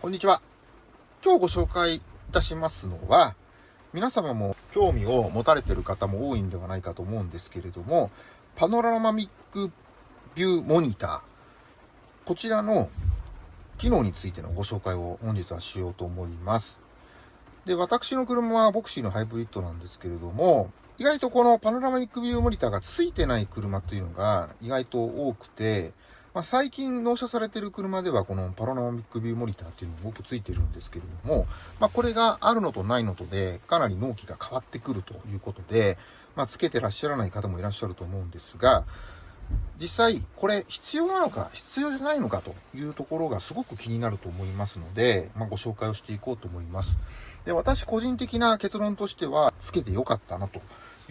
こんにちは。今日ご紹介いたしますのは、皆様も興味を持たれている方も多いんではないかと思うんですけれども、パノラマミックビューモニター。こちらの機能についてのご紹介を本日はしようと思います。で、私の車はボクシーのハイブリッドなんですけれども、意外とこのパノラマミックビューモニターが付いてない車というのが意外と多くて、まあ、最近納車されてる車ではこのパロナマミックビューモニターっていうのも多くついてるんですけれども、まあ、これがあるのとないのとでかなり納期が変わってくるということで、まあ、つけてらっしゃらない方もいらっしゃると思うんですが、実際これ必要なのか必要じゃないのかというところがすごく気になると思いますので、まあ、ご紹介をしていこうと思います。で、私個人的な結論としては、つけてよかったなと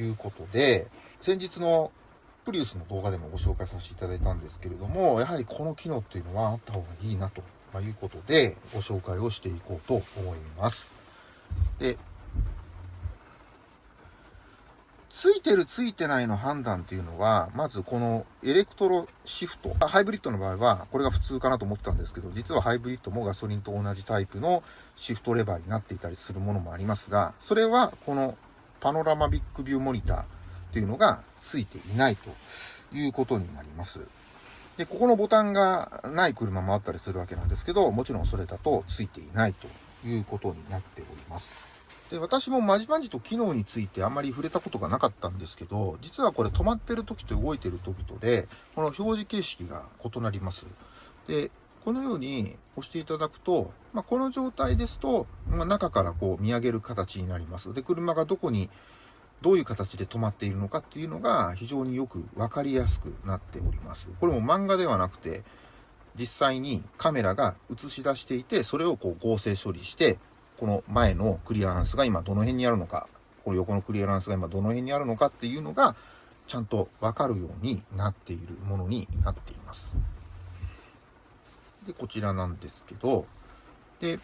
いうことで、先日のプリウスの動画でもご紹介させていただいたんですけれども、やはりこの機能っていうのはあった方がいいなということで、ご紹介をしていこうと思います。で、ついてるついてないの判断っていうのは、まずこのエレクトロシフト。ハイブリッドの場合は、これが普通かなと思ったんですけど、実はハイブリッドもガソリンと同じタイプのシフトレバーになっていたりするものもありますが、それはこのパノラマビックビューモニター、っていうのがついていないということになります。で、ここのボタンがない車もあったりするわけなんですけど、もちろんそれだとついていないということになっております。で、私もまじまじと機能についてあんまり触れたことがなかったんですけど、実はこれ止まってる時と動いてる時とで、この表示形式が異なります。で、このように押していただくと、まあ、この状態ですと、まあ、中からこう見上げる形になります。で、車がどこにどういう形で止まっているのかっていうのが非常によくわかりやすくなっております。これも漫画ではなくて、実際にカメラが映し出していて、それをこう合成処理して、この前のクリアランスが今どの辺にあるのか、この横のクリアランスが今どの辺にあるのかっていうのが、ちゃんとわかるようになっているものになっています。で、こちらなんですけど、で、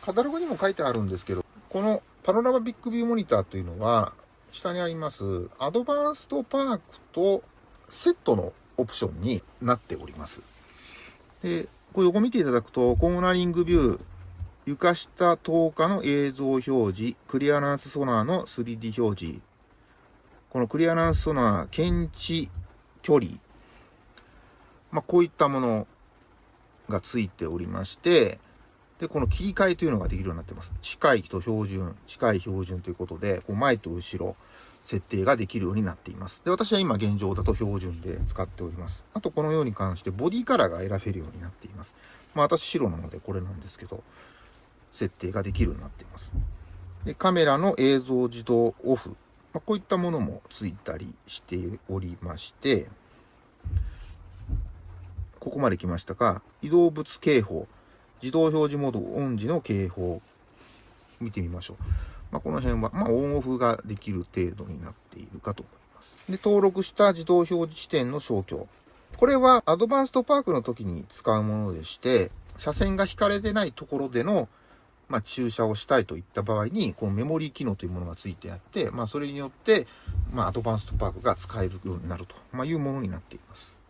カタログにも書いてあるんですけど、このパノラマビッグビューモニターというのは、下にありますアドバンストパークとセットのオプションになっております。で、これ横見ていただくと、コーナリングビュー、床下透過の映像表示、クリアランスソナーの 3D 表示、このクリアランスソナー検知距離、まあ、こういったものがついておりまして、で、この切り替えというのができるようになってます。近いと標準、近い標準ということで、こう前と後ろ、設定ができるようになっています。で、私は今現状だと標準で使っております。あとこのように関してボディカラーが選べるようになっています。まあ私白なのでこれなんですけど、設定ができるようになっています。で、カメラの映像自動オフ。まあ、こういったものもついたりしておりまして、ここまで来ましたか、移動物警報。自動表示モードオン時の警報見てみましょう。まあ、この辺は、まあ、オンオフができる程度になっているかと思います。で、登録した自動表示地点の消去。これはアドバンストパークの時に使うものでして、車線が引かれてないところでの、まあ、駐車をしたいといった場合に、このメモリー機能というものがついてあって、まあ、それによって、まあ、アドバンストパークが使えるようになると、ま、いうものになっています。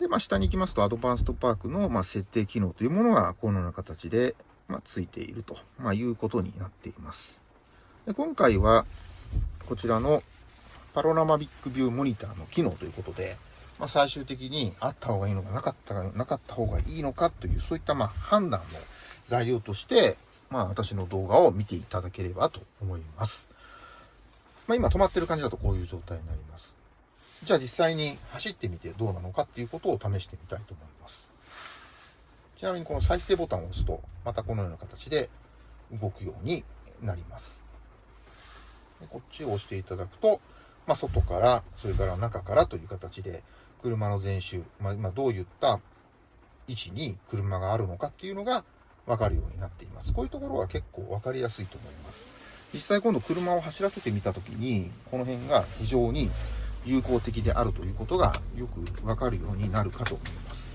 で、まあ、下に行きますと、アドバンストパークの、ま、設定機能というものが、このような形で、まあ、ついていると、ま、いうことになっています。で今回は、こちらのパロラマビックビューモニターの機能ということで、まあ、最終的にあった方がいいのかなかったなかった方がいいのかという、そういったま判断の材料として、まあ、私の動画を見ていただければと思います。まあ、今止まってる感じだとこういう状態になります。じゃあ実際に走ってみてどうなのかっていうことを試してみたいと思います。ちなみにこの再生ボタンを押すと、またこのような形で動くようになります。でこっちを押していただくと、まあ、外から、それから中からという形で、車の前周、まあ、今どういった位置に車があるのかっていうのが分かるようになっています。こういうところが結構分かりやすいと思います。実際今度車を走らせてみたときに、この辺が非常に有効的であるということがよくわかるようになるかと思います。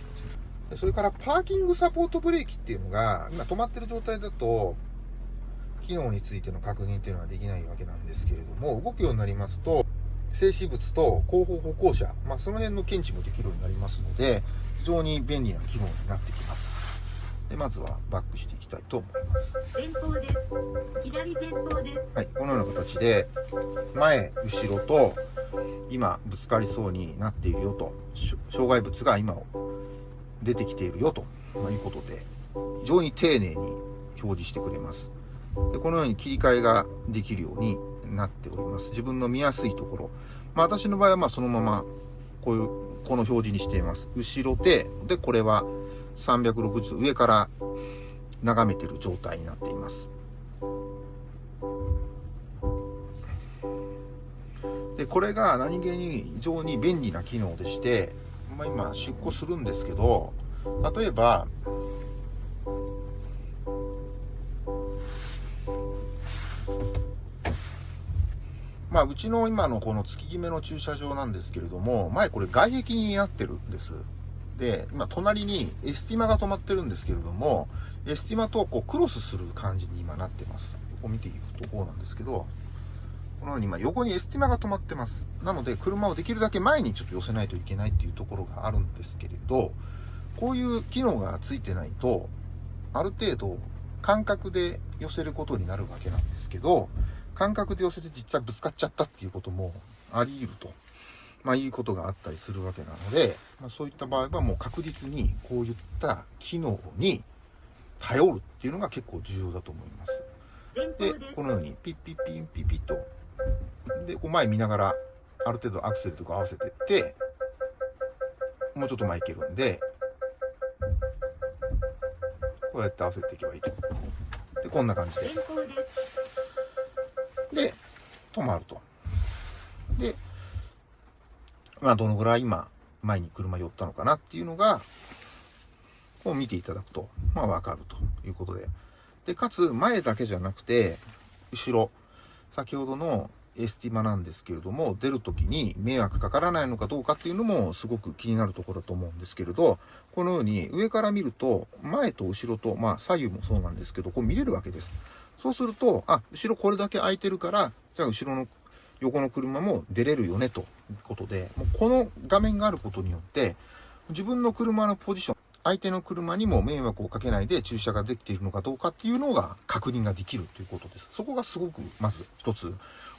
それからパーキングサポートブレーキっていうのが、今止まってる状態だと、機能についての確認っていうのはできないわけなんですけれども、動くようになりますと、静止物と後方歩行者、まあ、その辺の検知もできるようになりますので、非常に便利な機能になってきますでまずはバックしていきたいと思います。前方です。左前方です。はいこのような形で前後ろと今ぶつかりそうになっているよとし障害物が今出てきているよということで非常に丁寧に表示してくれます。でこのように切り替えができるようになっております。自分の見やすいところ、まあ、私の場合はまあそのままこういうこの表示にしています。後ろ手でこれは360度上から眺めてる状態になっていますでこれが何気に非常に便利な機能でして、まあ、今出庫するんですけど例えばまあ、うちの今のこの月決めの駐車場なんですけれども、前これ外壁になってるんです。で、今隣にエスティマが止まってるんですけれども、エスティマとこうクロスする感じに今なってます。ここ見ていくとこうなんですけど、このように今横にエスティマが止まってます。なので車をできるだけ前にちょっと寄せないといけないっていうところがあるんですけれど、こういう機能がついてないと、ある程度感覚で寄せることになるわけなんですけど、感覚で寄せて実際ぶつかっちゃったっていうこともあり得ると、まあ、いうことがあったりするわけなので、まあ、そういった場合はもう確実にこういった機能に頼るっていうのが結構重要だと思います。でこのようにピッピッピンピッピッとでこう前見ながらある程度アクセルとか合わせてってもうちょっと前行けるんでこうやって合わせていけばいいと。でこんな感じでで、止まると。で、まあ、どのぐらい今、前に車寄ったのかなっていうのが、こう見ていただくと、まあ、わかるということで。で、かつ、前だけじゃなくて、後ろ、先ほどのエスティマなんですけれども、出るときに迷惑かからないのかどうかっていうのもすごく気になるところだと思うんですけれど、このように上から見ると、前と後ろと、まあ左右もそうなんですけど、こう見れるわけです。そうすると、あ、後ろこれだけ空いてるから、じゃあ後ろの横の車も出れるよねとことで、もうこの画面があることによって、自分の車のポジション、相手の車にも迷惑をかけないで駐車ができているのかどうかっていうのが確認ができるということです。そこがすごく、まず一つ、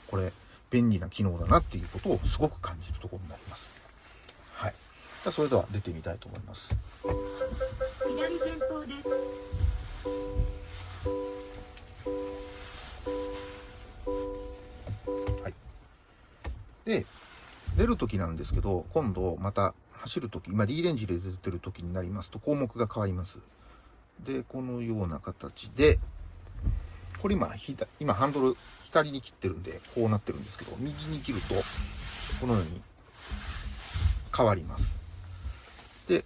これ、便利な機能だなっていうことをすごく感じるところになります。はい。じゃあそれでは出てみたいと思います。左前方ですで、出るときなんですけど、今度また走るとき、今 D レンジで出てるときになりますと項目が変わります。で、このような形で、これ今、今ハンドル左に切ってるんで、こうなってるんですけど、右に切ると、このように変わります。で、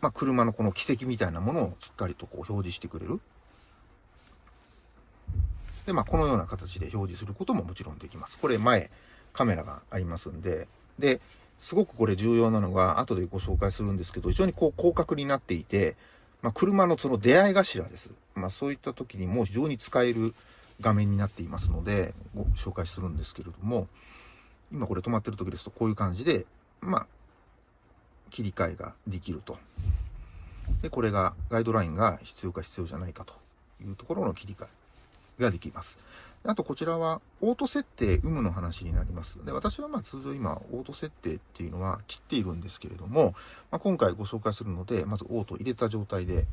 まあ、車のこの軌跡みたいなものをしっかりとこう表示してくれる。で、まあ、このような形で表示することももちろんできます。これ前、カメラがありますんで、で、すごくこれ重要なのが、後でご紹介するんですけど、非常にこう広角になっていて、まあ、車のその出会い頭です。まあ、そういった時にも非常に使える画面になっていますので、ご紹介するんですけれども、今これ止まってる時ですと、こういう感じで、まあ、切り替えができると。で、これがガイドラインが必要か必要じゃないかというところの切り替えができます。あとこちらはオート設定有無の話になります。で、私はまあ通常今オート設定っていうのは切っているんですけれども、まあ、今回ご紹介するので、まずオート入れた状態で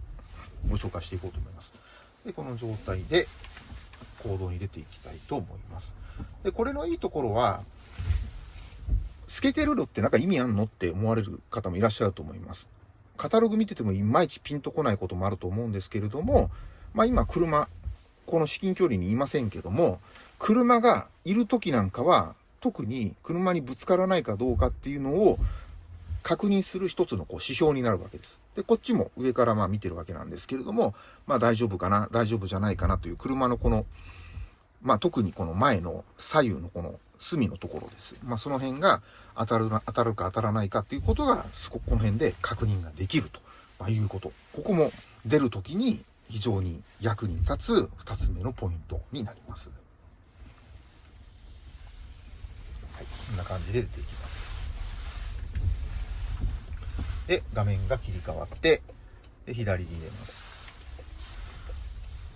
ご紹介していこうと思います。で、この状態で行動に出ていきたいと思います。で、これのいいところは、透けてるのってなんか意味あんのって思われる方もいらっしゃると思います。カタログ見ててもいまいちピンとこないこともあると思うんですけれども、まあ今車、この至近距離にいませんけども、車がいる時なんかは、特に車にぶつからないかどうかっていうのを確認する一つのこう指標になるわけです。で、こっちも上からまあ見てるわけなんですけれども、まあ大丈夫かな、大丈夫じゃないかなという車のこの、まあ特にこの前の左右のこの隅のところです。まあその辺が当たる、当たるか当たらないかっていうことが、そここの辺で確認ができると、いうこと。ここも出るときに非常に役に立つ二つ目のポイントになります。はい、こんな感じで出ていきます。で、画面が切り替わって、で左に入れます。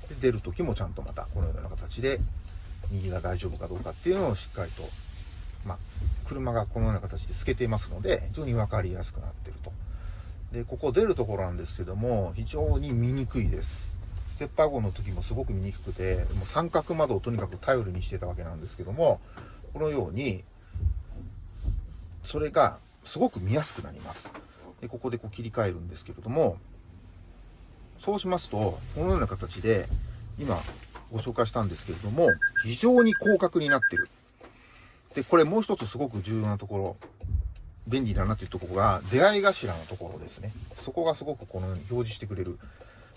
で出る時もちゃんとまたこのような形で右が大丈夫かどうかっていうのをしっかりと、まあ、車がこのような形で透けていますので非常に分かりやすくなっているとでここ出るところなんですけども非常に見にくいです。ステッパー号の時もすごく見にくくてもう三角窓をとにかく頼りにしてたわけなんですけどもこのようにそれがすごく見やすくなります。でここでこう切り替えるんですけれどもそうしますと、このような形で、今ご紹介したんですけれども、非常に広角になってる。で、これもう一つすごく重要なところ、便利だなというところが、出会い頭のところですね。そこがすごくこのように表示してくれる。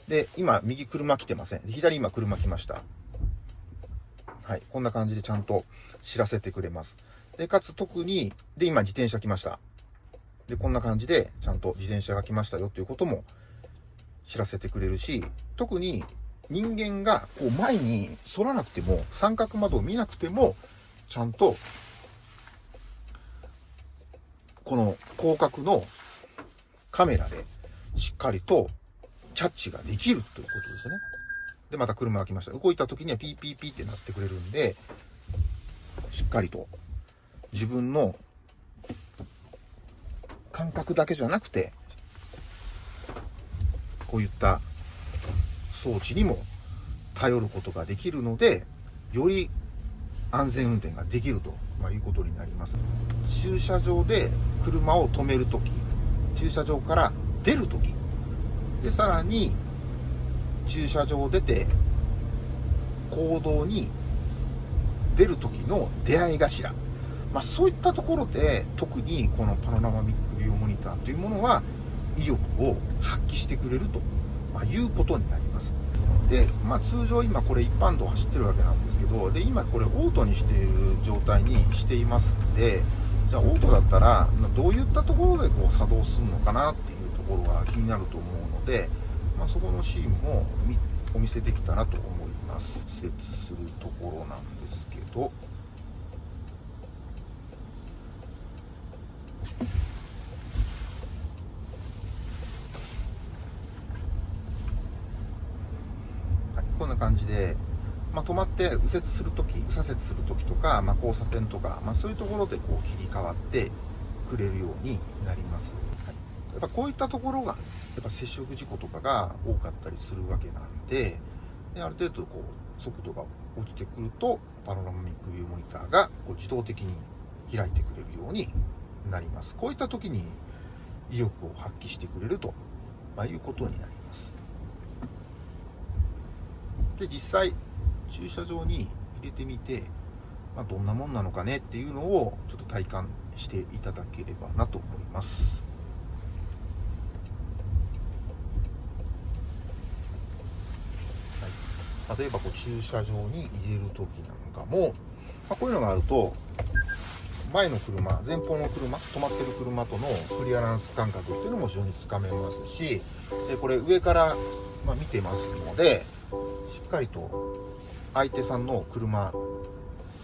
で、今、右車来てません。左今車来ました。はい。こんな感じでちゃんと知らせてくれます。で、かつ特に、で、今自転車来ました。で、こんな感じで、ちゃんと自転車が来ましたよということも知らせてくれるし、特に人間がこう前に反らなくても、三角窓を見なくても、ちゃんと、この広角のカメラでしっかりとキャッチができるということですね。で、また車が来ました。動いた時にはピーピーピーってなってくれるんで、しっかりと自分の感覚だけじゃなくて、こういった装置にも頼ることができるので、より安全運転ができると、ま、いうことになります。駐車場で車を止めるとき、駐車場から出るとき、で、さらに駐車場を出て行動に出る時の出会い頭。まあ、そういったところで特にこのパノラマミックビューモニターというものは威力を発揮してくれると、まあ、いうことになります。で、まあ、通常今これ一般道走ってるわけなんですけど、で、今これオートにしている状態にしていますんで、じゃあオートだったらどういったところでこう作動するのかなっていうところが気になると思うので、まあ、そこのシーンもお見せできたらと思います。施設するところなんですけど、こんな感じで、まあ、止まって右折するとき、右左折するときとか、まあ、交差点とか、まあ、そういうところでこう切り替わってくれるようになります。はい、やっぱこういったところが、やっぱ接触事故とかが多かったりするわけなんで、である程度こう速度が落ちてくると、パノラマミックビューモニターがこう自動的に開いてくれるようになります。こういった時に威力を発揮してくれると、ま、いうことになります。で、実際、駐車場に入れてみて、まあ、どんなもんなのかねっていうのをちょっと体感していただければなと思います。はい、例えばこう駐車場に入れる時なんかも、まあ、こういうのがあると前の車前方の車止まってる車とのクリアランス感覚っていうのも非常につかめますしでこれ上から、まあ、見てますのでしっかりと相手さんの車こ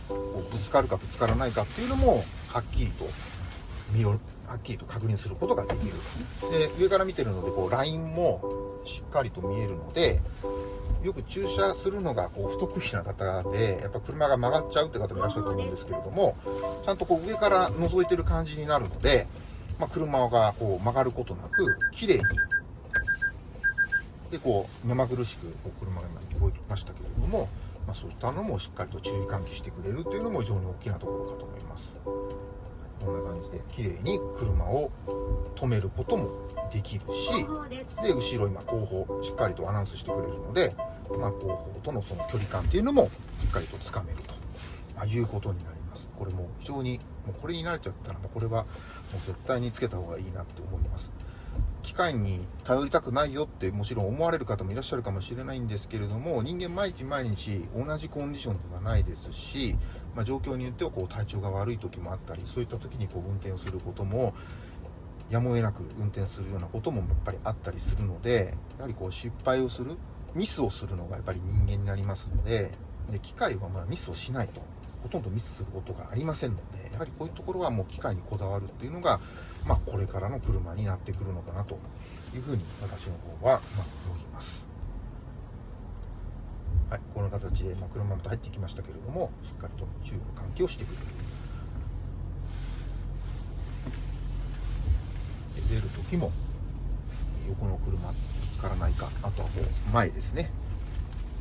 うぶつかるかぶつからないかっていうのもはっきりと見よはっきりと確認することができる。で上から見てるのでこうラインもしっかりと見えるのでよく駐車するのがこう不得意な方でやっぱ車が曲がっちゃうって方もいらっしゃると思うんですけれどもちゃんとこう上から覗いてる感じになるので、まあ、車がこう曲がることなく綺麗にでこう目まぐるしくこう車が今動いてましたけれども、まあ、そういったのもしっかりと注意喚起してくれるというのも非常に大きなところかと思います。こんな感じで綺麗に車を止めることもできるしで後ろ今後方しっかりとアナウンスしてくれるので、まあ、後方とのその距離感っていうのもしっかりとつかめると、まあ、いうことになります。これも非常にもうこれに慣れちゃったらもうこれはもう絶対につけた方がいいなって思います。機械に頼りたくないよってもちろん思われる方もいらっしゃるかもしれないんですけれども人間毎日毎日同じコンディションではないですし、まあ、状況によってはこう体調が悪い時もあったりそういった時にこう運転をすることもやむを得なく運転するようなこともやっぱりあったりするのでやはりこう失敗をするミスをするのがやっぱり人間になりますのでで機械はまあミスをしないと。ほとんどミスすることがありませんので、やはりこういうところはもう機械にこだわるっていうのが、まあ、これからの車になってくるのかなというふうに私の方は、まあ、思います。はい、この形で、まあ、車また入ってきましたけれども、しっかりとチューブ換気をしてくれる。出る時も横の車ぶつからないかあとはもう前ですね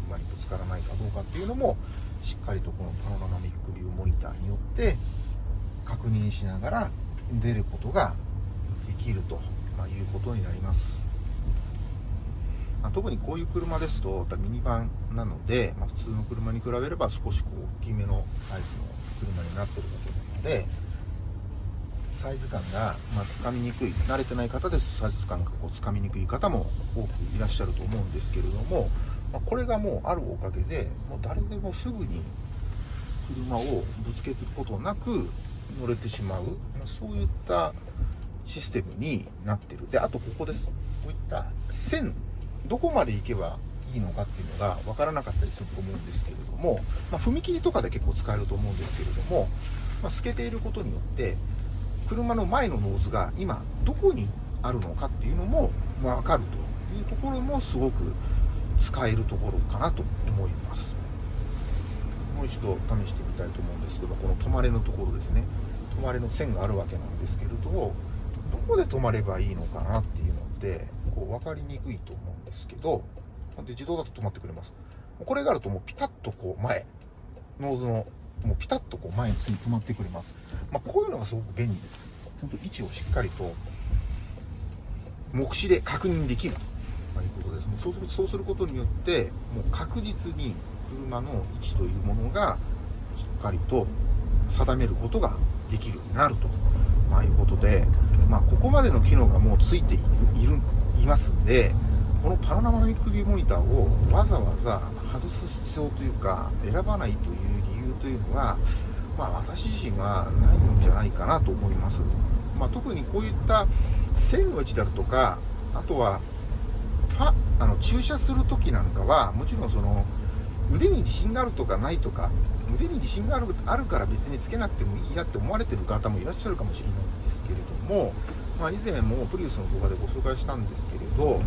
車にぶつからないかどうかっていうのもしっかりとこのパノラマミックビューモニターによって確認しながら出ることができると、いうことになります、まあ特にこういう車ですとミニバンなので、まあ、普通の車に比べれば少しこう大きめのサイズの車になってるわけなのでサイズ感が、ま、つかみにくい慣れてない方ですとサイズ感がこうつかみにくい方も多くいらっしゃると思うんですけれども、まあ、これがもうあるおかげでもう誰でもすぐに車をぶつけることなく乗れてしまう、まあそういったシステムになってる。であとここです。こういった線どこまで行けばいいのかっていうのが分からなかったりすると思うんですけれども、まあ、踏切とかで結構使えると思うんですけれども、まあ、透けていることによって車の前のノーズが今どこにあるのかっていうのも分かるというところもすごく使えるところかなと思います。もう一度試してみたいと思うんですけどこの止まれのところですね。止まれの線があるわけなんですけれどどこで止まればいいのかなっていうのってこう分かりにくいと思うんですけどで自動だと止まってくれます。これがあるともうピタッとこう前ノーズのもうピタッとこう前に止まってくれます、まあ、こういうのがすごく便利です。ちゃんと位置をしっかりと目視で確認できる。ということですもうそうするそうすることによってもう確実に車の位置というものがしっかりと定めることができるようになると、まあ、いうことで、まあ、ここまでの機能がもうついているいますんでこのパノラマミックビューモニターをわざわざ外す必要というか選ばないという理由というのは、まあ、私自身はないんじゃないかなと思います、まあ、特にこういった線の位置であるとかあとはあの駐車する時なんかはもちろんその腕に自信があるとかないとか腕に自信があるあるから別につけなくてもいいやって思われてる方もいらっしゃるかもしれないんですけれども、まあ、以前もプリウスの動画でご紹介したんですけれど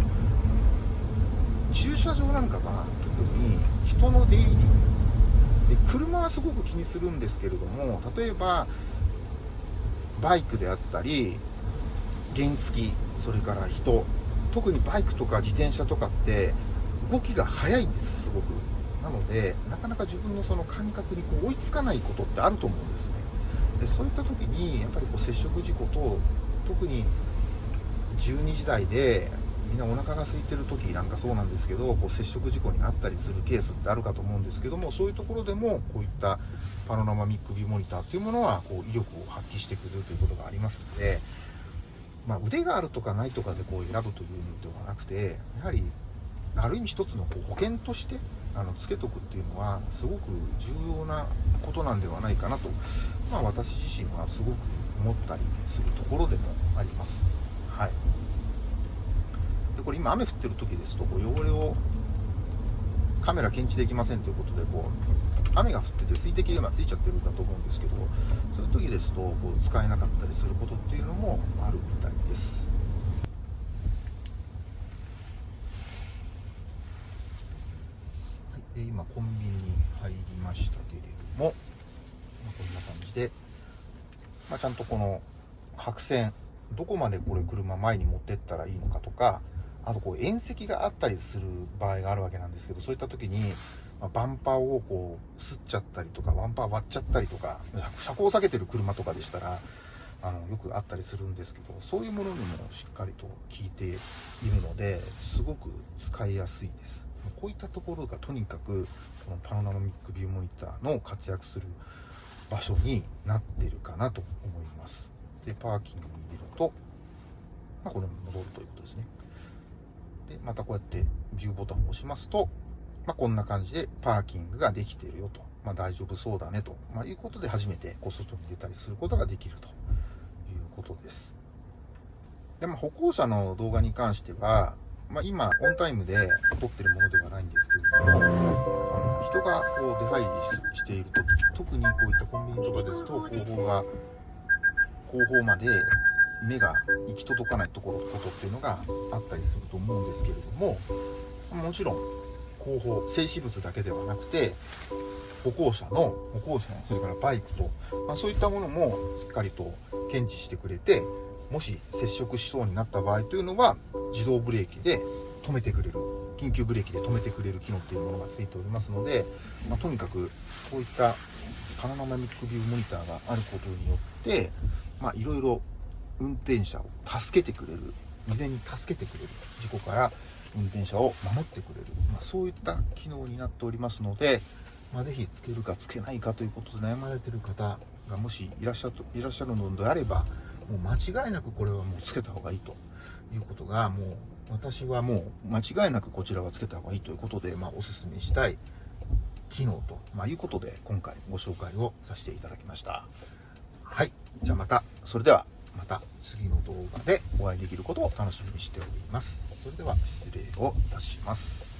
駐車場なんかは特に人の出入り。で車はすごく気にするんですけれども例えばバイクであったり原付それから人特にバイクとか自転車とかって動きが速いんですすごく。なのでなかなか自分のその感覚にこう追いつかないことってあると思うんですね。でそういった時にやっぱりこう接触事故と特に12時台でみんなお腹が空いてる時なんかそうなんですけどこう接触事故になったりするケースってあるかと思うんですけどもそういうところでもこういったパノラマミックビューモニターっていうものはこう威力を発揮してくれるということがありますので、まあ、腕があるとかないとかでこう選ぶというのではなくてやはりある意味一つのこう保険としてあのつけとくっていうのはすごく重要なことなんではないかなと、まあ、私自身はすごく思ったりするところでもあります。はいでこれ今雨降ってる時ですとこう汚れをカメラ検知できませんということでこう雨が降ってて水滴がついちゃってるんだと思うんですけどそういう時ですとこう使えなかったりすることっていうのもあるみたいです。はい、で今コンビニに入りましたけれども、まあこんな感じで、まあ、ちゃんとこの白線どこまでこれ車前に持ってったらいいのかとかあとこう縁石があったりする場合があるわけなんですけどそういった時に、まあバンパーをこうすっちゃったりとかバンパー割っちゃったりとか車高を下げてる車とかでしたらあのよくあったりするんですけどそういうものにもしっかりと効いているのですごく使いやすいです。こういったところがとにかくこのパノラマミックビューモニターの活躍する場所になってるかなと思います。でパーキングに入れると、まあ、これも戻るということですね。でまたこうやってビューボタンを押しますと、まあ、こんな感じでパーキングができているよと、まあ、大丈夫そうだねと、まあ、いうことで初めてこう外に出たりすることができるということです。で、まあ、歩行者の動画に関しては、まあ、今オンタイムで撮ってるものではないんですけれどもあの人がこう出入りししている時特にこういったコンビニとかですと後方が後方まで目が行き届かないところことっていうのがあったりすると思うんですけれどももちろん後方静止物だけではなくて歩行者の歩行者それからバイクと、まあ、そういったものもしっかりと検知してくれてもし接触しそうになった場合というのは自動ブレーキで止めてくれる緊急ブレーキで止めてくれる機能っていうものがついておりますので、まあ、とにかくこういったパノラマミックビューモニターがあることによっていろいろ運転者を助けてくれる事前に助けてくれる事故から運転者を守ってくれる、まあ、そういった機能になっておりますので、まあ、ぜひつけるかつけないかということで悩まれている方がもしいらっしゃるいらっしゃるのであればもう間違いなくこれはもうつけた方がいいということがもう私はもう間違いなくこちらはつけた方がいいということで、まあ、おすすめしたい機能と、まあ、いうことで今回ご紹介をさせていただきました。はい。じゃあまた。それでは。また次の動画でお会いできることを楽しみにしております。それでは失礼をいたします。